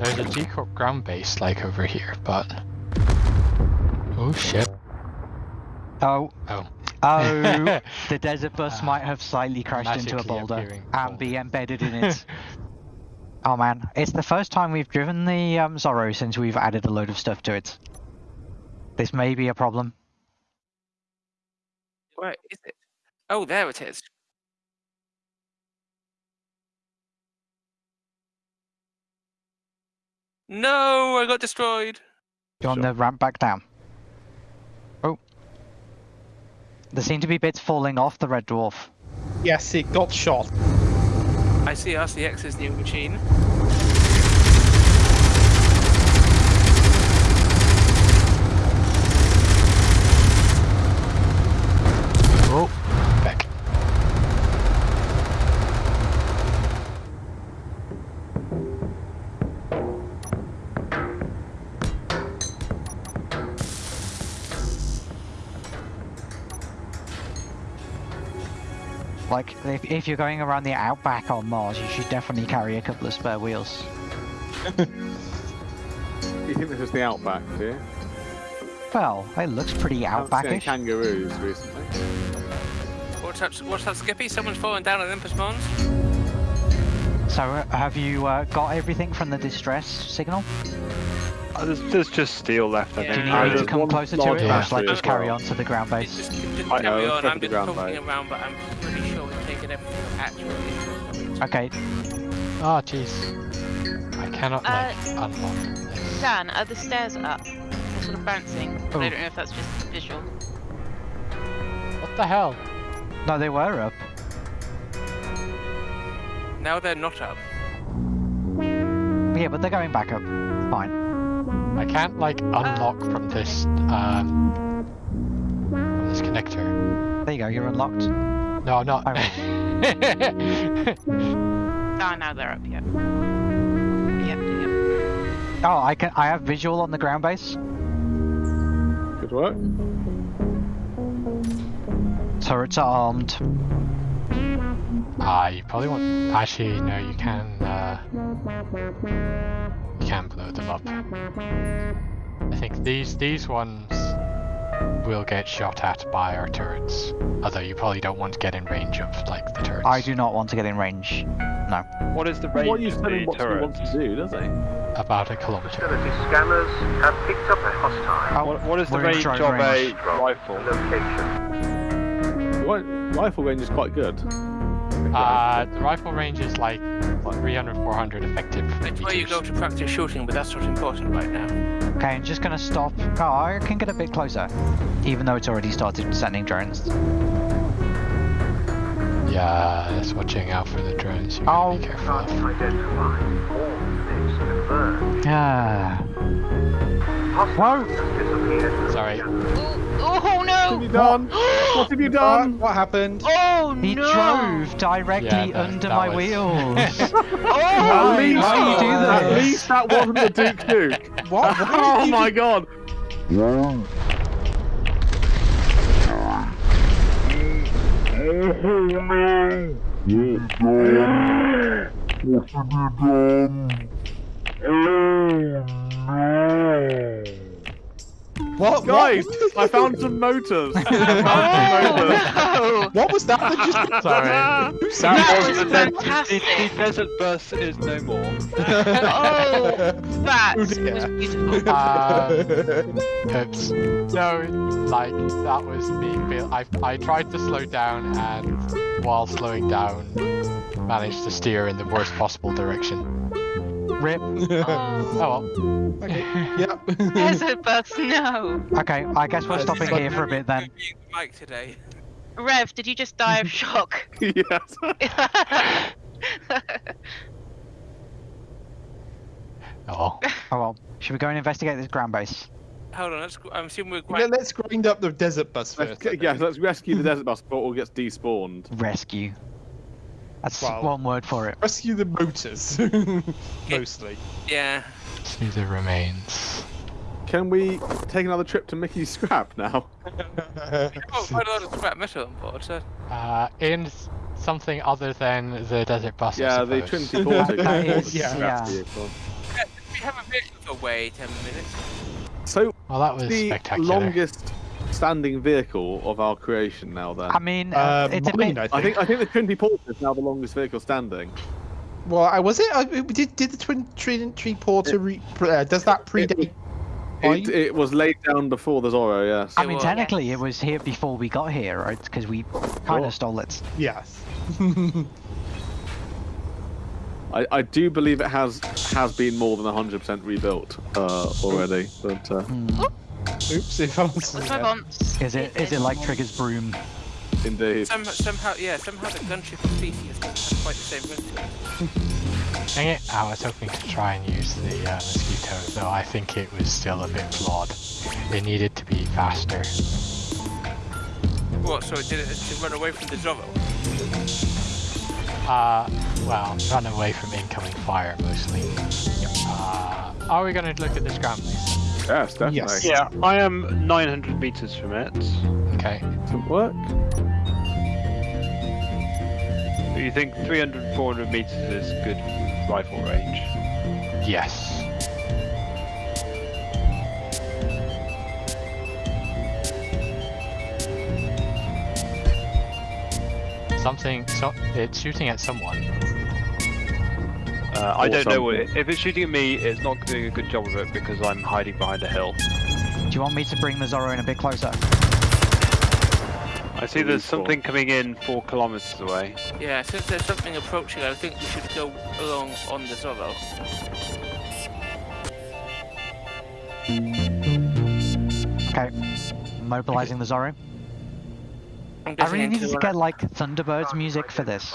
There's a G Corp ground base like over here, but oh shit. Oh, Oh. oh, the desert bus Ah, might have slightly crashed into a boulder appearing and be embedded in it. oh man, it's the first time we've driven the um, Zorro since we've added a load of stuff to it. This may be a problem. Where is it? Oh, there it is. No, I got destroyed. You're on the ramp back down. Oh. There seem to be bits falling off the Red Dwarf. Yes, it got shot. I see RCX's new machine. Like, if, if you're going around the outback on Mars, you should definitely carry a couple of spare wheels. You think this is the outback, do you? Well, it looks pretty Haven't seen outbackish. kangaroos recently. What's up, what's up, Skippy? Someone's fallen down at Olympus Mons. So, have you uh, got everything from the distress signal? Uh, There's, there's just steel left, I Yeah. Do you need Uh, me to come closer to large it, or battery should I just carry on to the ground base? just, just I know, carry on. I'm just ground poking base. around, but I'm actual interest. Okay, Oh jeez. I cannot like unlock this. Dan, are the stairs up? They're sort of bouncing. But Oh. I don't know if that's just visual. What the hell? no, they were up. Now they're not up. Yeah, but they're going back up. Fine. I can't like unlock from this um from this connector. There you go, you're unlocked. No, I'm not. Ah, now they're up, yep. Yep, yep. Oh, I can. I have visual on the ground base. Good work. Turrets are armed. Ah, you probably want. Actually, no, you can. Uh, you can blow them up. I think these these ones will get shot at by our turrets. Although you probably don't want to get in range of like the turrets. I do not want to get in range. No. What is the range What are you of the what he wants turret? to do, does he? About a kilometer. Facility scanners have picked up a hostile Oh, What, what is the we're range of range. a rifle? location. The ri- Rifle range is quite good. Uh, the rifle range is like what, 300, 400 effective. That's where you go to practice shooting, but that's not important right now. Okay, I'm just gonna stop. Oh, I can get a bit closer, even though it's already started sending drones. Yeah, that's watching out for the drones. You gotta Oh. be careful. Target of. identified. All units confirmed. Ah. Hostile. Sorry. Oh, oh What have you done? what have you done? what happened? Oh He no! drove directly Yeah, that- under that my was- wheels. Oh, at least, Why do you do at least that wasn't the Duke Duke. What? oh my god. What? Guys, What, I found some motors. I found some motors. Oh, what was that? that just... Sorry. Who That That was was the, the, the desert bus is no more. oh, that Oh was dear. beautiful. Um, oops. No, like that was me. I I tried to slow down and while slowing down, managed to steer in the worst possible direction. Rip. Oh, Oh well. Okay. Yep. desert bus, no. Okay, I guess we're stopping here for a bit then. Being the mic today. Rev, did you just die of shock? yes. Oh. Oh well. Should we go and investigate this ground base? Hold on, let's, I'm assuming we're Let- quite. Let's grind up the desert bus Let's, first. Yeah, let's rescue the desert bus before it all gets despawned. Rescue. That's Wow. one word for it. Rescue the motors. Mostly. Yeah. See the remains. Can we take another trip to Mickey's scrap now? Oh, quite a lot of scrap metal on board, so. Uh, in something other than the desert bus. I yeah, the suppose. Trinity Baltic. That is- Yeah. scrap yeah. vehicle. To be have a vehicle for way 10 minutes. So Well, that was the spectacular. longest standing vehicle of our creation now. Then I mean, uh, Uh, it mine. I think. I think I think the Trinity Porter is now the longest vehicle standing. Well, I was it. I, did did the twin tree, tree porter re, uh, does that predate? It, mine? it was laid down before the Zorro. Yes. I mean, was. technically, it was here before we got here, right? Because we kind Sure. of stole it. Yes. I, I do believe it has has been more than 100% rebuilt uh, already. But uh, Oops, it fell onto Let's the move head. on. Is it? Is it like Trigger's broom? indeed. Some, somehow, yeah, somehow the gunship of Theseus doesn't have quite the same ring. Dang it, I was hoping to try and use the uh, mosquito, though I think it was still a bit flawed. It needed to be faster. What, so it did it to run away from the Zorro? Uh, well, run away from incoming fire mostly. Uh, are we going to look at this ground, please? Yes, definitely. Yes. Yeah, I am 900 meters from it. Okay. Some work. Do you think 300, 400 meters is good rifle range? Yes. Something, so it's shooting at someone. Uh, I don't know what if it's shooting at me. It's not doing a good job of it because I'm hiding behind a hill. Do you want me to bring the Zorro in a bit closer? I see there's something coming in four kilometers away. Yeah, since there's something approaching, I think we should go along on the Zorro. Okay. Mobilizing the Zorro. I'm I getting really into needed to get like Thunderbirds music for this.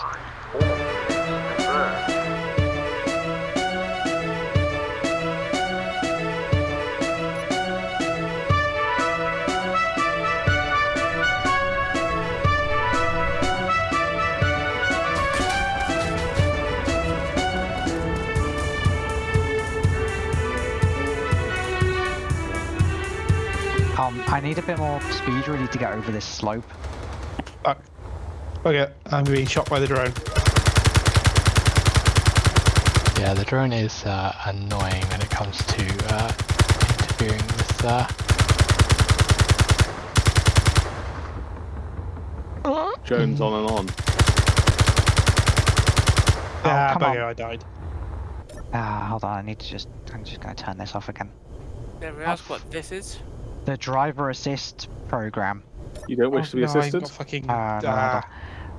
Um, I need a bit more speed really to get over this slope. Fuck. Okay, I'm being shot by the drone. Yeah, the drone is uh, annoying when it comes to uh, interfering with. Uh... Jones on and on. Ah, come bugger, on. I died. Ah, hold on. I need to just. I'm just going to turn this off again. Everyone else what this is? The driver assist program. You don't wish Oh, to be no, assisted? fucking. Uh,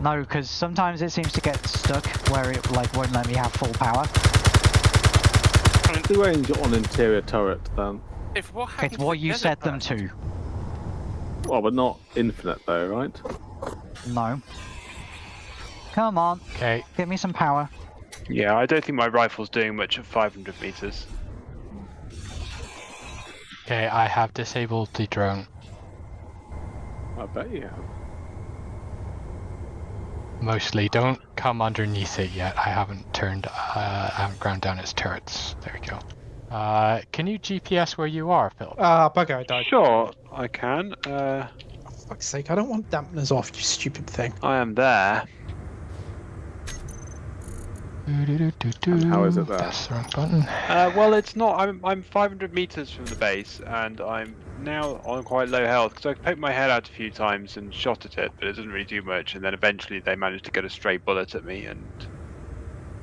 no, no, because sometimes it seems to get stuck where it like won't let me have full power. The range on interior turret then. If what happened It's what you desert set them to. Well, but not infinite though, right? No. Come on, Okay, give me some power. Yeah, I don't think my rifle's doing much at 500 meters. Okay, I have disabled the drone. I bet you have. Mostly, don't come underneath it yet. I haven't turned, uh, I haven't ground down its turrets. There we go. Uh, can you GPS where you are, Phil? Ah, bugger, I died. Sure, I can. Uh, For fuck's sake, I don't want dampeners off, you stupid thing. I am there. And how is it there? That's the wrong button. Uh, well, it's not. I'm I'm 500 meters from the base, and I'm now on quite low health because I poked my head out a few times and shot at it, but it didn't really do much. And then eventually they managed to get a stray bullet at me, and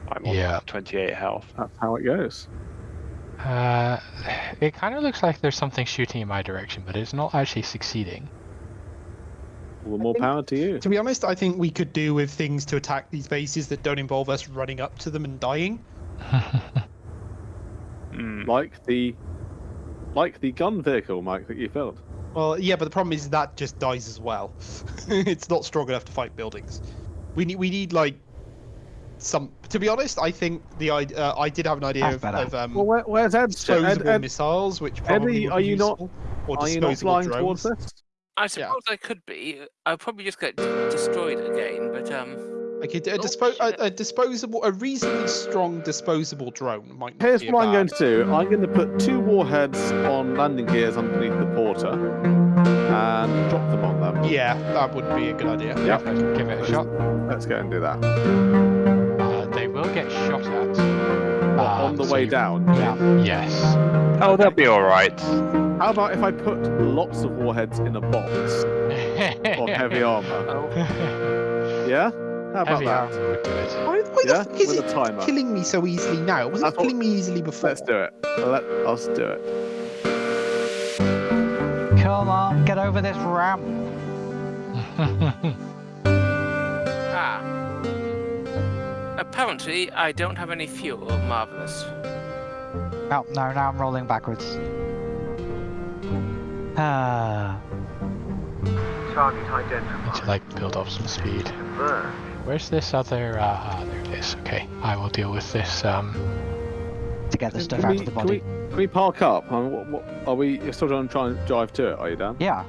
I'm on Yeah. 28 health. That's how it goes. Uh, it kind of looks like there's something shooting in my direction, but it's not actually succeeding. All the more power to you. To be honest, I think we could do with things to attack these bases that don't involve us running up to them and dying. Hmm. Like the like the gun vehicle, Mike, that you built. Well, yeah, but the problem is that just dies as well. it's not strong enough to fight buildings. We need we need like some. To be honest, I think the id- uh, I did have an idea of, of um, Well, where, where's Ed? disposable Ed, Ed, missiles, which probably Eddie, are be you not- useful, or are you not disposable flying drones. towards this? I suppose I could be. I'll probably just get destroyed again, but um. Like a, a, dispo- shit. a, a disposable, a reasonably strong disposable drone might. Here's be a what I'm going to do. I'm going to put two warheads on landing gears underneath the porter and drop them on them. Yeah, that would be a good idea. Yeah. Let's give it a shot. Let's go and do that. Uh, they will get shot at. What, Uh, on on the so way you- down. Yeah. Yes. Oh, they'll be alright. How about if I put lots of warheads in a box of heavy armor? Oh, Yeah? How about Heavy that? armor would do it. Why, why Yeah, the fuck is with it timer. killing me so easily now? It wasn't killing me easily before. Let's do it. Let us do it. Come on, get over this ramp. ah. Apparently, I don't have any fuel. Marvelous. Oh, no, now I'm rolling backwards. Ah, Target Need to like build up some speed. Where's this other? Uh, ah, there it is. Okay, I will deal with this. Um, to get the stuff Can out we, of the can we, body. can we park up? I mean, what, what, are we you're still trying to try and drive to it, are you, Dan? Yeah.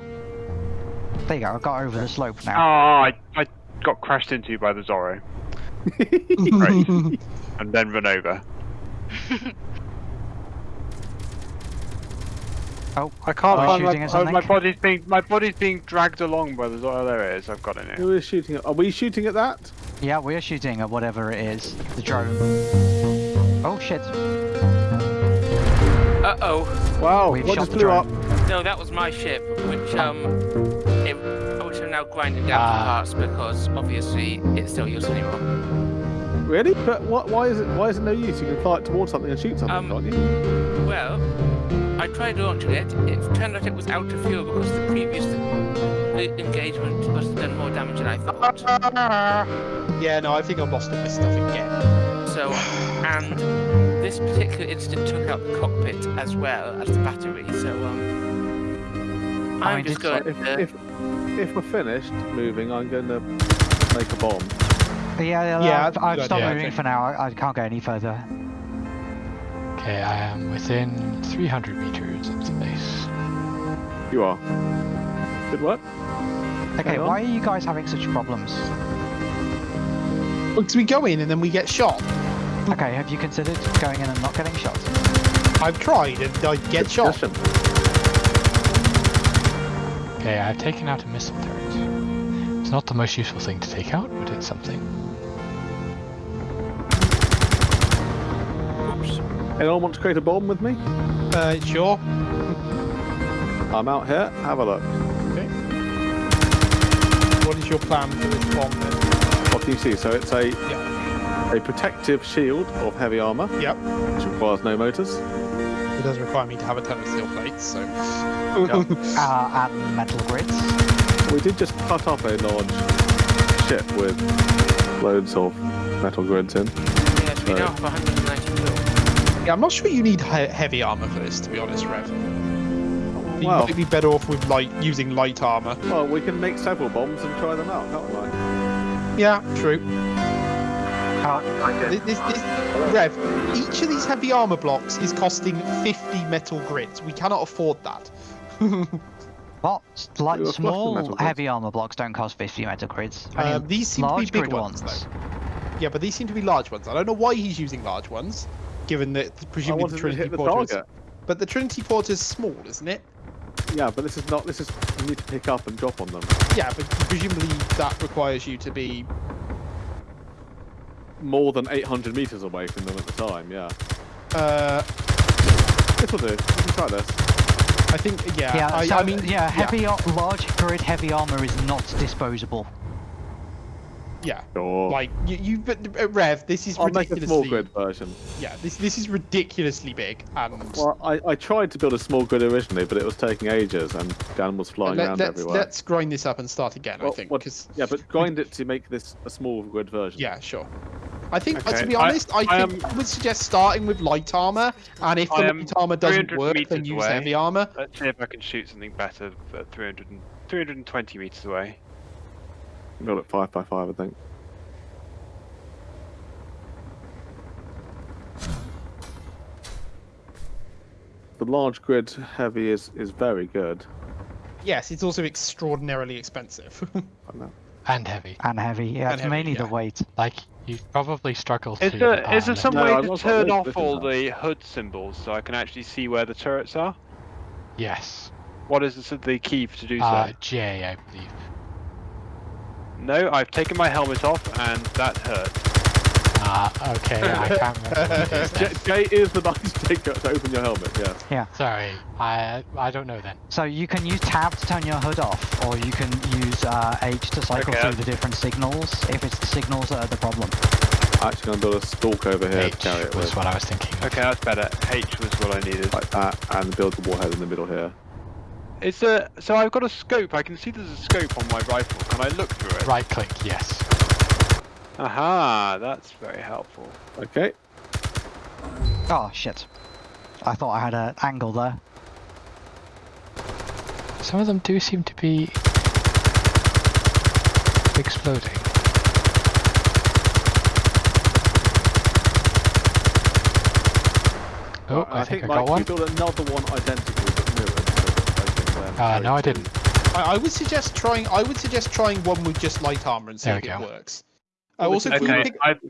There you go, I got over the slope Oh, now. I, I got crashed into by the Zorro Great. and then run over. Oh, I can't Are you find shooting my, at oh, my body's being my body's being dragged along by the Zorro. There it is. I've got it now. Who is shooting at? Are we shooting at that? yeah, we're shooting at whatever it is. The drone. Oh shit. Uh oh. Wow, We've what shot just the blew drone. up? No, that was my ship, which um, it, which I'm now grinding down Ah. to parts because obviously it's still used anymore. Really? But what, why is it why is it no use? You can fly it towards something and shoot something, Um, can't you? Well, I tried launching it. It turned out it was out of fuel because the previous engagement must have done more damage than I thought. yeah, no, I think I've lost all my stuff again. So, and this particular incident took out the cockpit as well as the battery. So, um, I I'm mean, just going If, to. if if we're finished moving, I'm going to make a bomb. Yeah, yeah, Yeah, I've, that's a I've stopped idea, moving for now. I, I can't go any further. Okay, I am within 300 meters of the base. You are. Did what? Okay, why are you guys having such problems? Because we go in and then we get shot. Okay, have you considered going in and not getting shot? I've tried and I get shot. Listen, Okay, I've taken out a missile turret. It's not the most useful thing to take out, but it's something. Oops. Anyone want to create a bomb with me? Uh, sure. I'm out here. Have a look. Okay. What is your plan for this bomb then? What do you see? So it's a Yeah. a protective shield of heavy armor, Yep. which requires no motors. It does require me to have a ton of steel plates, so. Uh, and metal grids. We did just cut up a large ship with loads of metal grids in. Yes, we now have 190 fuel. Yeah, I'm not sure you need he- heavy armor for this, to be honest, Rev. You Well, might be better off with light using light armor. well, we can make several bombs and try them out, can't we? Yeah, true. Target This, this, this, Rev, each of these heavy armor blocks is costing 50 metal grids. We cannot afford that. What? Like We were small heavy armor blocks don't cost 50 metal grids. Only Um, these seem to be big ones, ones. though. Yeah, but these seem to be large ones. I don't know why he's using large ones, given that presumably the Trinity hit the Porter is... target. But the Trinity Porter is small, isn't it? Yeah, but this is not. This is you need to pick up and drop on them. Yeah, but presumably that requires you to be... More than 800 meters away from them at the time. Yeah. Uh, This will do. We can try this. I think, yeah, Yeah, I, so, I mean... yeah, heavy, ar- large grid heavy armor is not disposable. Yeah, Sure. like, you, you but, uh, Rev, this is I'll make a small grid version. Yeah, this this is ridiculously big, and... Well, I, I tried to build a small grid originally, but it was taking ages, and Dan was flying Let, around us everywhere. let's grind this up and start again, I think, what- because... Yeah, but grind it to make this a small grid version. Yeah, sure. I think, uh, to be honest, I, I think am- I would suggest starting with light armor, and if the light armor doesn't work, then use away. heavy armor. Let's see if I can shoot something better at 300 and, 320 meters away. Build it five by five, I think. The large grid heavy is is very good. Yes, it's also extraordinarily expensive. I know. And heavy. And heavy. Yeah, And it's heavy, mainly yeah. the weight. Like, you probably struggle Is to. there, is there some No, way I'm to turn off this all the HUD symbols so I can actually see where the turrets are? Yes. What is the, the key to do so? Uh, J, I believe. No, I've taken my helmet off and that hurt. Uh, okay, I can't remember what J. J is the button to, take, to open your helmet, yes. Sorry, I I don't know then. So you can use tab to turn your HUD off, or you can use uh, H to cycle Okay. through the different signals if it's the signals that are the problem. I'm actually going to build a stalk over here to H carry it was with. what I was thinking. Okay, that's better. H was what I needed. Like that, and build the warhead in the middle here. It's a so I've got a scope. I can see there's a scope on my rifle. Can I look through it? Right click, yes. Aha, that's very helpful. Okay. Oh shit! I thought I had an angle there. Some of them do seem to be exploding. Oh, uh, Right, I, think, I Mike, got you one. build another one identical but mirrored. so that they can, uh, no, I didn't. I, I would suggest trying. I would suggest trying one with just light armor and see There if we it go. works. Uh, also, can you Okay, pick, I've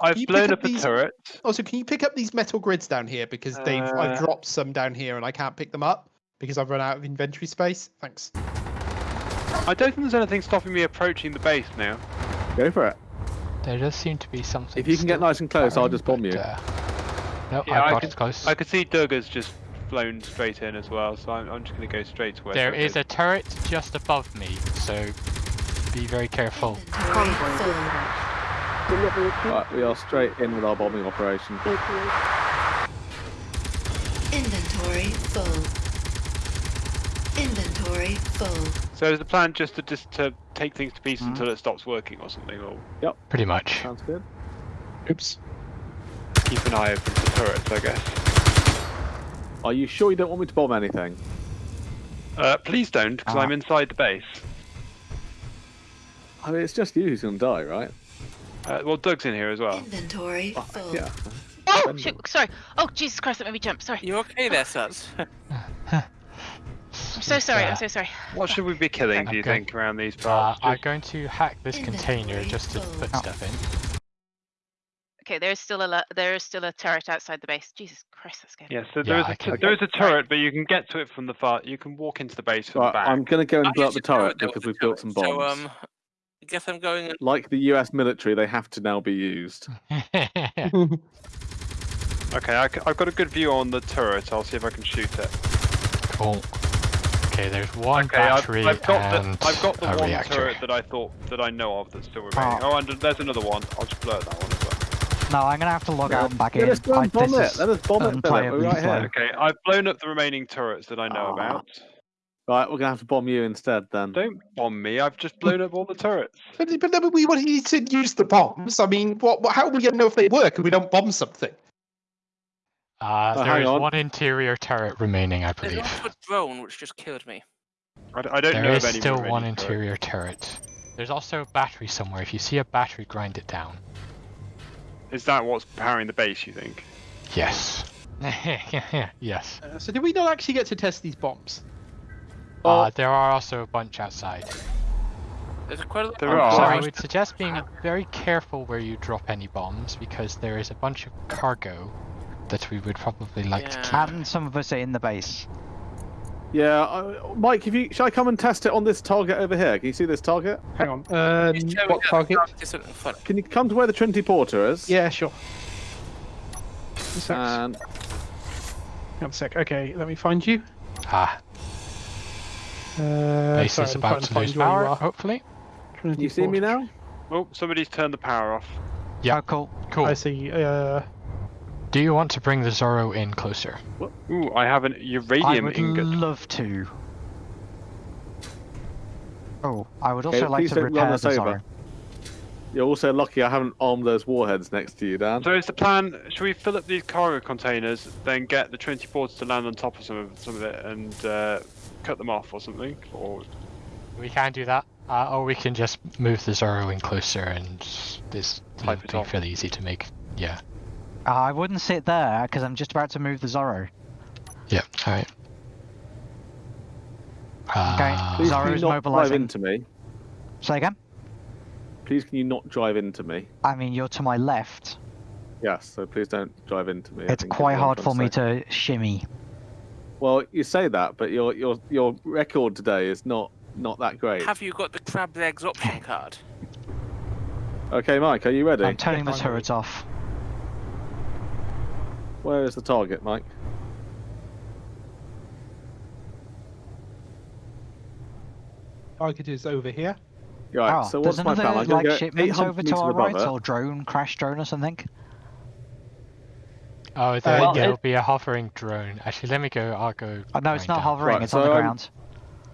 I've you pick blown up up a these- turret. also can you pick up these metal grids down here because they've I've Uh, dropped some down here and I can't pick them up because I've run out of inventory space. Thanks. I don't think there's anything stopping me approaching the base now. Go for it. There does seem to be something. If you can get nice and close, I'll just bomb you. Uh, no, Yeah, I I got can- as close. I could see Doug just flown straight in as well, so I'm, I'm just going to go straight to where. There Doug is a turret just above me, so be very careful. Right, we are straight in with our bombing operation. Inventory full. Inventory full. So is the plan just to just to take things to pieces Mhm. until it stops working or something, or yep, Pretty much. Sounds good. Oops. keep an eye open for turrets, I guess. Are you sure you don't want me to bomb anything? Uh, please don't, because Ah. I'm inside the base. I mean, it's just you who's going to die, right? Uh, well, Doug's in here as well. Inventory Oh, full. yeah. Oh, shoot, sorry. Oh, Jesus Christ, that made me jump. Sorry. You okay there, Suds? I'm so sorry, I'm so sorry. What should we be killing, do you Okay. think, around these Uh. I'm going to hack this container just to put Oh. stuff in. Okay, there's still a there is still a turret outside the base. Jesus Christ, that's scary. Yeah, so Yeah, there is I a can- there is a turret, but you can get to it from the far. You can walk into the base from Right, the back. I'm going to go and blow up the turret because was we've built some bombs. So, um, I guess I'm going. and- Like the US military, they have to now be used. Okay, I, have got a good view on the turret. I'll see if I can shoot it. cool. Okay, there's one Okay, I've, battery I've got and the I've got the a one reactor. turret that I thought that I know of that's still remaining. Ah. Oh, and there's another one. I'll just blow that one as well. No, I'm gonna have to log out and back Let in. us go and bomb I, it. Let us bomb it. We're right here. Okay, I've blown up the remaining turrets that I know Ah. about. Right, we're going to have to bomb you instead then. Don't bomb me. I've just blown up all the turrets. But, but then we want you to use the bombs. I mean, what? what how are we going to know if they work if we don't bomb something? Uh, Oh, there hang is on. one interior turret remaining, I There's believe. also a drone which just killed me. I don't There know is of any still one turrets. interior turret. There's also a battery somewhere. If you see a battery, grind it down. Is that what's powering the base? You think? Yes. yes. Uh, so did we not actually get to test these bombs? Uh, there are also a bunch outside. There's quite a lot. There are. So I would suggest being very careful where you drop any bombs because there is a bunch of cargo that we would probably like to Yeah. keep. And some of us are in the base. Yeah, uh, Mike, if you shall I come and test it on this target over here? Can you see this target? Hang on. Um, Just show what me target? It's something funny. Can you come to where the Trinity Porter is? Yeah, sure. And sec. And One sec. Okay, let me find you. Ah, Uh, base sorry, is about to find lose you you power, are. hopefully. Trinity you see me now? Oh, somebody's turned the power off. Yeah. Oh, cool. Cool. I see. Uh, Do you want to bring the Zorro in closer? Ooh, I have an I uranium would ingot. love to. Oh, I would also Okay, like please to run repair us the over. Zorro. You're also lucky I haven't armed those warheads next to you, Dan. So is the plan? Should we fill up these cargo containers, then get the Trinity porters to land on top of some of some of it and uh, cut them off or something? Or We can do that. Uh, or we can just move the Zorro in closer and this Type will be off. fairly easy to make. Yeah. Uh, I wouldn't sit there because I'm just about to move the Zorro. Yeah, alright. Okay. Uh, Please can Zorro's you not drive mobilising. into me? Say again? Please can you not drive into me? I mean, you're to my left. Yes, so please don't drive into me. I It's think is quite what I'm hard trying for me say. to shimmy. Well, you say that, but your your your record today is not not that great. Have you got the crab legs option card? Okay, Mike, are you ready? I'm turning the I'm turrets off. Where is the target, Mike? Target is over here. Right, oh, so what's my another plan? I'm gonna like go shipment 800 over to our right, it. or drone, crash drone or something. Oh, uh, there, Well, there'll it- be a hovering drone. Actually, let me go. I'll go. Oh, no, it's not down. hovering. Right, it's on the so, ground.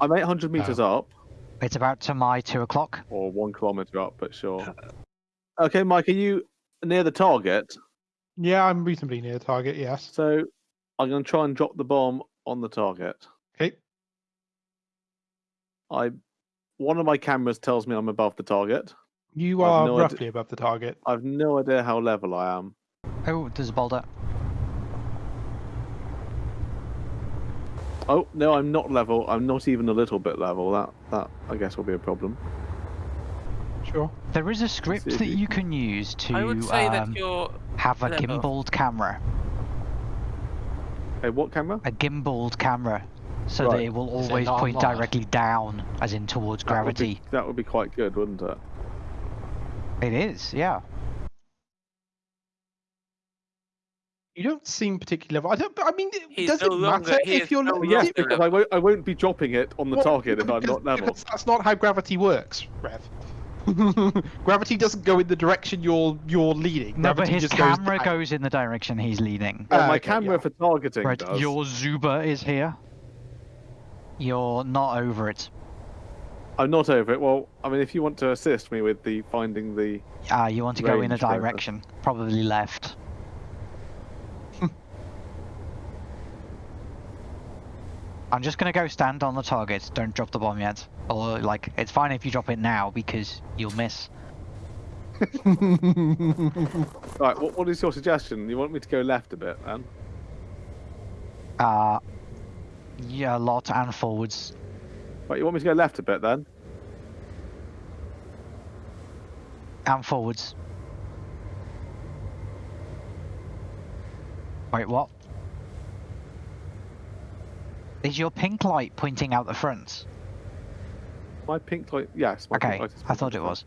I'm 800 meters Oh. up, It's about to my two o'clock. or one kilometer up, but sure. Okay, Mike, are you near the target? Yeah, I'm reasonably near the target. Yes. So I'm going to try and drop the bomb on the target. Okay. I, one of my cameras tells me I'm above the target. You are no idea- roughly above the target. I've no idea how level I am. Oh, there's a boulder. Oh no, I'm not level. I'm not even a little bit level. That that I guess will be a problem. Sure. There is a script if that you you can use to I would say um, that you're. have a level. gimbaled camera. Hey, what camera? A gimbaled camera. So that it will Is it always point mod? directly down, as in towards That would be- gravity. That would be quite good, wouldn't it? It is, yeah. You don't seem particularly level. I don't. I mean, it- He's does no it matter he if you're no le- longer Yes, yeah, because I won't. I won't be dropping it on the well, target if I'm not level. That's not how gravity works, Rev. gravity doesn't go in the direction you're you're leading. No, but his just goes camera back. goes in the direction he's leading. Well, Ah, my okay, camera yeah. for targeting Right, does. your Zuba is here. You're not over it. I'm not over it. Well, I mean, if you want to assist me with the finding the, Ah, you want to go in a direction. Probably left. I'm just gonna go stand on the target. Don't drop the bomb yet. Or like, it's fine if you drop it now because you'll miss. right. What, what is your suggestion? You want me to go left a bit, then? Uh, yeah, a lot and forwards. Right. You want me to go left a bit, then? And forwards. Wait, what? Is your pink light pointing out the front? My pink light. Yes. My Okay, pink light is I thought it was.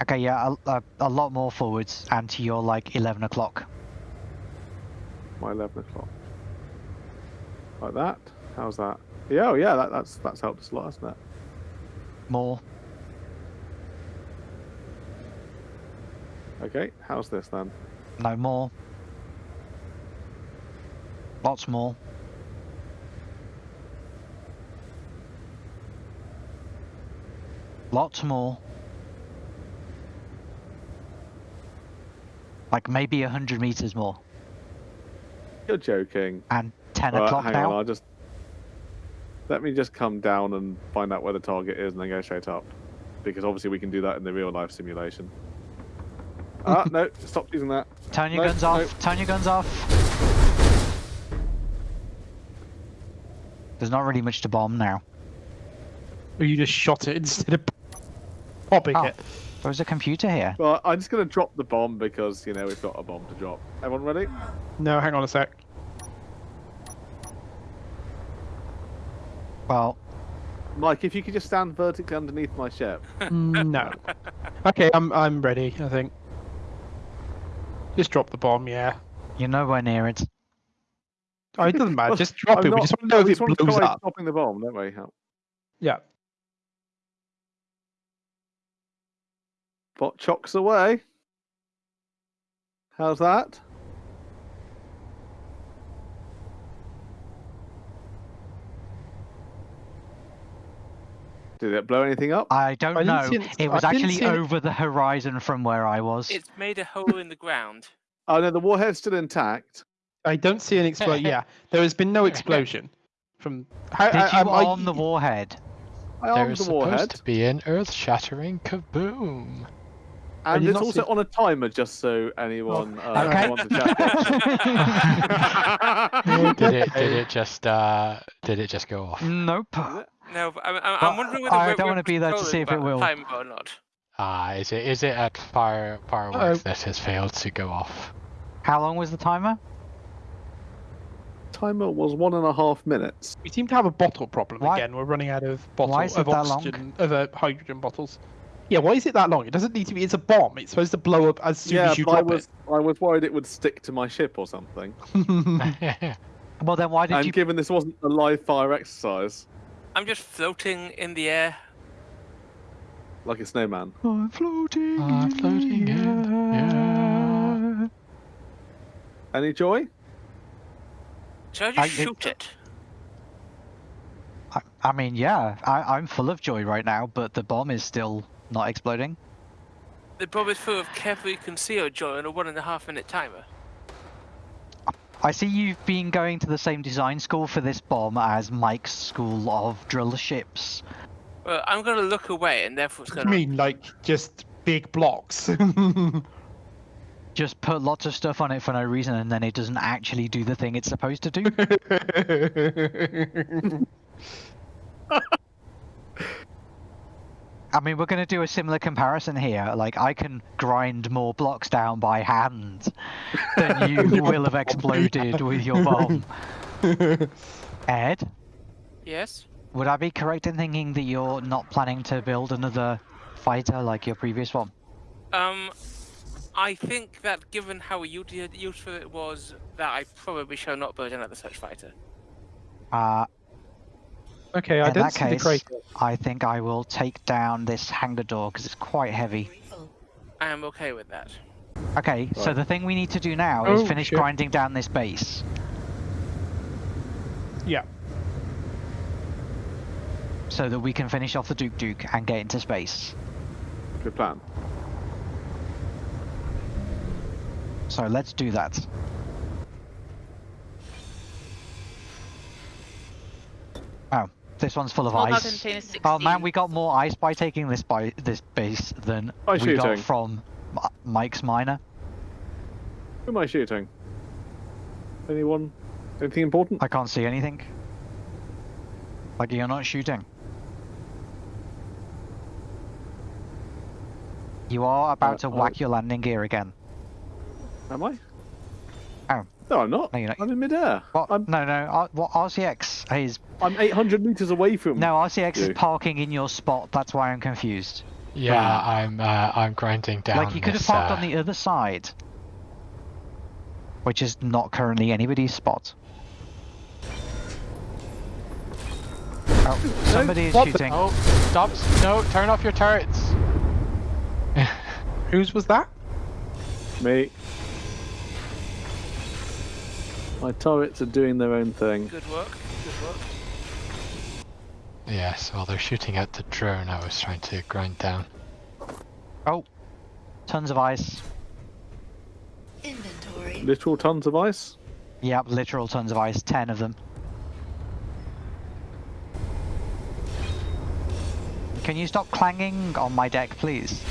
Okay, yeah, a, a, a lot more forwards and to your like 11 o'clock. My 11 o'clock. Like that. How's that? Yeah. Oh, yeah. That, that's that's helped us a lot, hasn't it? More. Okay. How's this then? No more. Lots more. Lots more. Like maybe a hundred meters more. You're joking. And ten Alright, o'clock hang now. on. I'll just let me just come down and find out where the target is, and then go straight up. Because obviously we can do that in the real life simulation. ah, no! Stop using that. Turn your No, guns no. off. Turn your guns off. There's not really much to bomb now. Or you just shot it instead of popping Oh. it. There's a computer here. Well, I'm just gonna drop the bomb because you know we've got a bomb to drop. Everyone ready? No, hang on a sec. Well, Mike, if you could just stand vertically underneath my ship. no. Okay, I'm I'm ready. I think. Just drop the bomb. Yeah. you're nowhere near it. Oh, it doesn't matter. Just drop I'm it. We not- just want to know we if just it want to blows try up. stopping the bomb, don't we? Yeah. Bot chocks away. How's that? Did it blow anything up? I don't I know. it- It was I actually see it- over the horizon from where I was. It's made a hole in the ground. Oh no, the warhead's still intact. I don't see an explosion. yeah, there has been no explosion. From how, Did I, you I, I- arm the warhead? I armed There's the supposed warhead, to be an earth-shattering kaboom. And it's also see- on a timer, just so anyone uh, Okay. wants to check. Did it? Did it just? Uh, did it just go off? nope. No, I'm, I'm, Well, I'm wondering whether I we're, don't wanna be there to see if it will. time or not. Ah, is it? Is it at fire Uh-oh. fireworks that has failed to go off? How long was the timer? Timer was one and a half minutes. we seem to have a bottle problem Why- again. We're running out of bottle Why is it of oxygen, of uh, hydrogen bottles. Yeah, why is it that long? It doesn't need to be. It's a bomb. It's supposed to blow up as soon yeah, as you but I drop was I was worried it would stick to my ship or something. it. Well, then why did you and given this wasn't a live fire exercise, I'm just floating in the air. like a snowman. I'm floating. I'm floating in in the air. Any joy? Should I- I it- just shoot it? I, I mean, yeah, I, I'm full of joy right now, but the bomb is still not exploding. The bomb is full of carefully concealed joy in a one and a half minute timer. I see you've been going to the same design school for this bomb as Mike's school of drill ships. Well, I'm gonna look away, and therefore it's gonna. mean, like just big blocks. Just put lots of stuff on it for no reason, and then it doesn't actually do the thing it's supposed to do. I mean, we're going to do a similar comparison here. Like, I can grind more blocks down by hand than you will have exploded with your bomb. Ed, Yes. would I be correct in thinking that you're not planning to build another fighter like your previous one? Um, I think that given how useful it was, that I probably shall not build another such fighter. Uh, okay, I in don't that see the case. I think I will take down this hangar door because it's quite heavy. I am okay with that. Okay, so the thing we need to do now is Oh, finish shit. grinding down this base. Yeah. so that we can finish off the Duke Duke and get into space. Good plan. So let's do that. Oh, this one's full of Well, ice. Oh man, we got more ice by taking this by this base than Ice we got from Mike's miner. Who am I shooting? Anyone? Anything important? I can't see anything. Like you're not shooting. You are about Uh, to I- whack your landing gear again. Am I? No, I'm not. No, you're not. I'm in midair. What? I'm, No, no. R- what RCX is I'm 800 meters away from. no RCX is parking in your spot. That's why I'm confused. Yeah, I'm uh, I'm grinding down. like you could have parked uh, on the other side, which is not currently anybody's spot. Oh, somebody is shooting. Oh, stop! No, turn off your turrets. Whose was that? Me. My turrets are doing their own thing. Good work. Good work. Yes, while they're shooting at the drone I was trying to grind down. Oh, tons of ice. Inventory. Literal tons of ice. Yep, literal tons of ice. Ten of them. Can you stop clanging on my deck, please?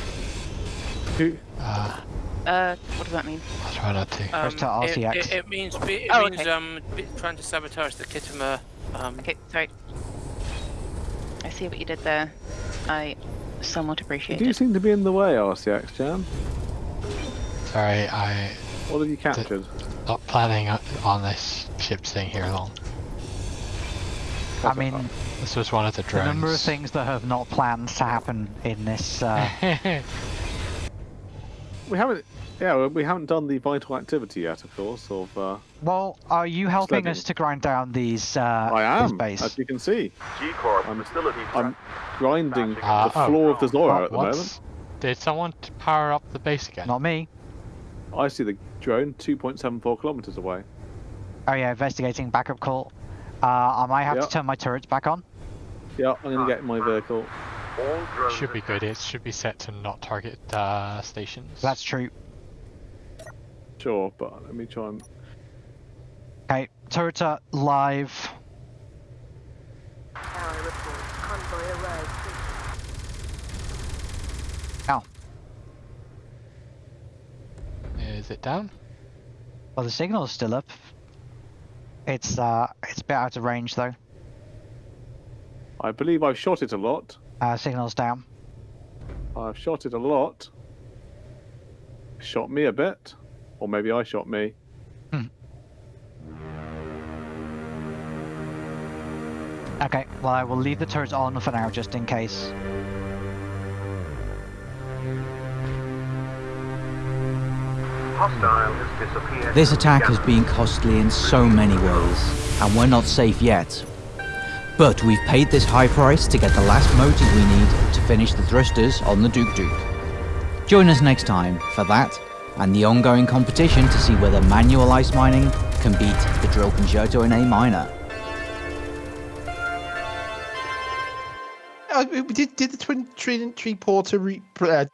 Who? Uh, Uh, what does that mean? I'll try not to. Press to Um, it, it, it means it Oh, means okay. um trying to sabotage the Kittimer. Um, Okay, sorry. I see what you did there. I somewhat You appreciate do it. seem to be in the way, RCX Jan. Sorry, I What have you captured? not planning on- on this ship staying here long. I mean, This was one of the the drones. number of things that have not planned to happen in this. Uh, We haven't. Yeah, well, we haven't done the vital activity yet, of course. Of uh, well, are you helping Sledding. us to grind down these? Uh, I am, base? as you can see. G-Corp I'm- facility I'm grinding Ah, the oh. floor of the Zorro What- at the what's- moment. Did someone power up the base again? Not me. I see the drone 2.74 kilometers away. Oh yeah, investigating backup call. Uh, I might have Yeah. to turn my turrets back on. Yeah, I'm gonna get my vehicle. Should be good. It should be set to not target uh, stations. That's true. Sure, but let me try and. Okay, turrets live. Ow. Is it down? Well, the signal's still up. It's uh, it's a bit out of range though. I believe I've shot it a lot. Uh, signal's down. I've shot it a lot. Shot me a bit, or maybe I shot me. Hmm. Okay, well I will leave the turrets on for now just in case. This attack has been costly in so many ways, and we're not safe yet. But we've paid this high price to get the last motors we need to finish the thrusters on the Duke Duke. Join us next time for that and the ongoing competition to see whether manual ice mining can beat the drill concerto in A minor. Uh, did, did the twin tree, tree porter re, uh,